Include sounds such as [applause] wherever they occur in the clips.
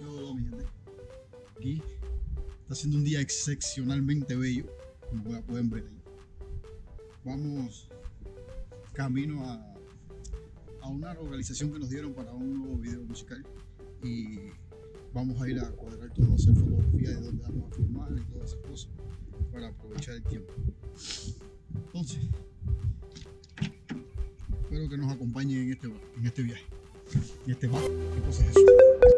Hola, mi gente. Aquí está siendo un día excepcionalmente bello, como pueden ver ahí. Vamos camino a, a una localización que nos dieron para un nuevo video musical y vamos a ir a cuadrar todo, hacer fotografía de dónde vamos a filmar y todas esas cosas para aprovechar el tiempo. Entonces, espero que nos acompañen en este, en este viaje, en este mapa. ¿Qué cosa es eso?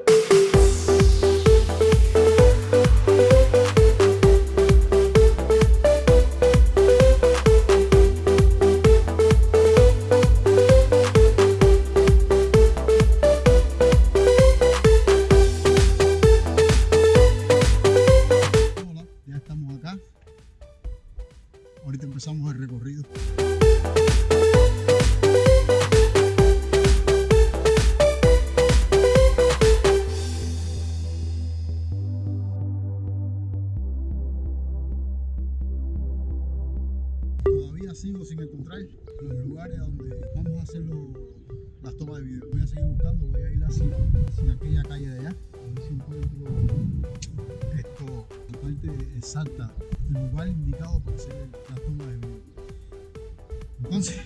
Sigo sin encontrar los lugares donde vamos a hacer las tomas de video. Voy a seguir buscando, voy a ir hacia, aquella calle de allá. A ver si encuentro esto, la parte exacta, el lugar indicado para hacer la toma de video. Entonces,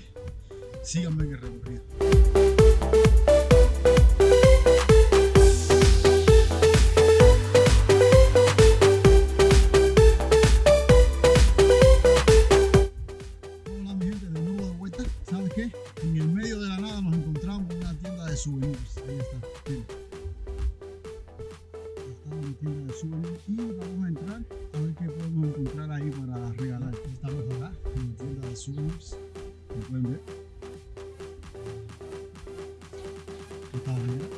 síganme en el recorrido. En el medio de la nada nos encontramos en una tienda de souvenirs. Ahí está. miren. Está una tienda de souvenirs y vamos a entrar a ver qué podemos encontrar ahí para regalar. Estamos acá en la tienda de souvenirs. Como pueden ver. Está la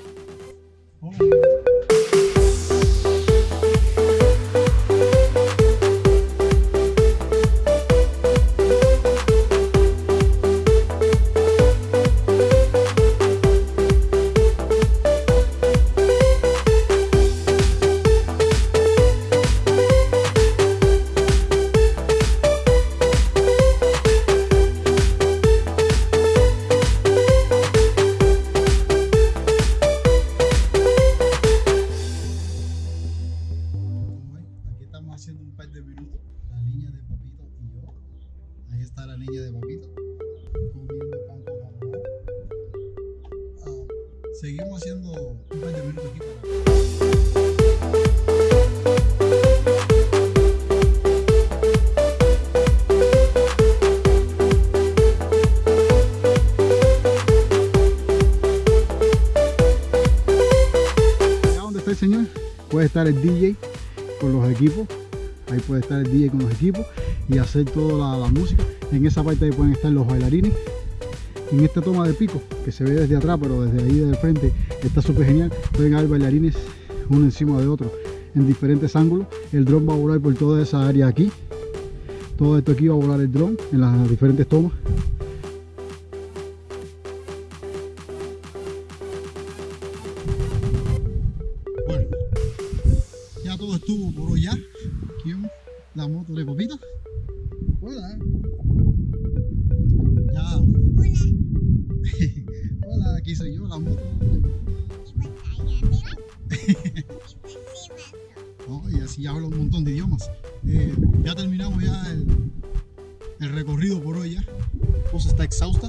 La niña de papito y yo. Ahí está la niña de papito. Comiendo pan con jamón. Ah, seguimos haciendo un par de minutos aquí para. Señor, puede estar el DJ con los equipos. Ahí puede estar el DJ con los equipos y hacer toda la, música. En esa parte ahí pueden estar los bailarines. En esta toma de pico, que se ve desde atrás, pero desde ahí del frente está súper genial. Pueden haber bailarines uno encima de otro en diferentes ángulos. El dron va a volar por toda esa área aquí. Todo esto aquí va a volar el dron en las diferentes tomas. Todo estuvo por hoy ya. Aquí vemos la moto de Popito. Hola. Ya. Hola, [laughs] aquí soy yo, la moto. [laughs] ¿no? Y así hablo un montón de idiomas. Eh, ya terminamos ya el, el recorrido por hoy ya. Esposa está exhausta.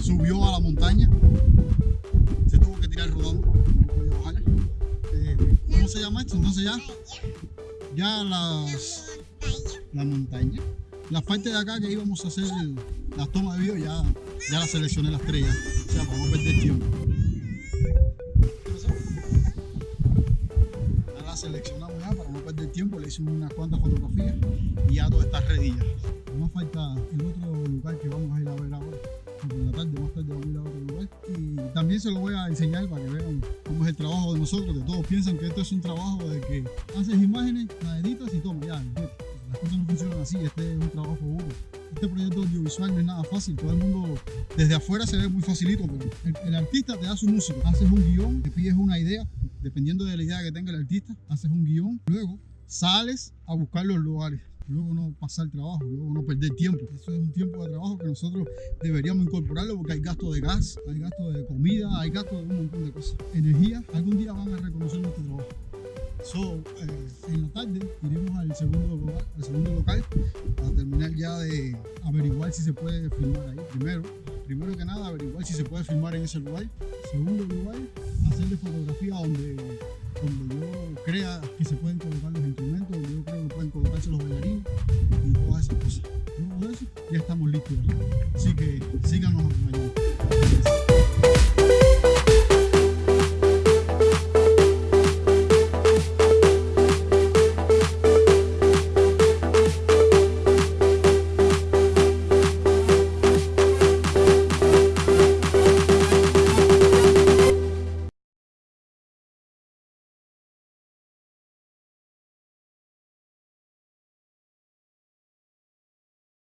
Subió a la montaña. Se tuvo que tirar rodando. No podía bajar. Eh, ¿Cómo se llama esto? Entonces ya, ya las, la montaña. Las partes de acá que íbamos a hacer las tomas de video ya, ya las seleccioné las tres. O sea, para no perder tiempo. Ya las seleccionamos ya para no perder tiempo. Le hicimos unas cuantas fotografías y ya todo está ready. Nos falta el otro lugar que vamos a ir a ver ahora. Por la tarde, más tarde vamos a ir a otro lugar. Y también se lo voy a enseñar para que vean el trabajo de nosotros, que todos piensan que esto es un trabajo de que haces imágenes, las editas y toma, ya. Las cosas no funcionan así, este es un trabajo duro. Este proyecto audiovisual no es nada fácil, todo el mundo desde afuera se ve muy facilito, pero el, el artista te da su música, haces un guion, te pides una idea, dependiendo de la idea que tenga el artista, haces un guion, luego sales a buscar los lugares. Luego no pasar trabajo, luego no perder tiempo. Eso es un tiempo de trabajo que nosotros deberíamos incorporarlo porque hay gasto de gas, hay gasto de comida, hay gasto de un montón de cosas. Energía, algún día van a reconocer nuestro trabajo. So, eh, en la tarde iremos al segundo, lugar, al segundo local para terminar ya de averiguar si se puede filmar ahí. Primero, primero que nada, averiguar si se puede filmar en ese lugar. Segundo lugar, hacerle fotografía donde, donde yo crea que se pueden colocar los instrumentos, yo creo que pueden colocarse los bailarines y todas esas cosas. De eso, ya estamos listos. Así que síganos acompañando.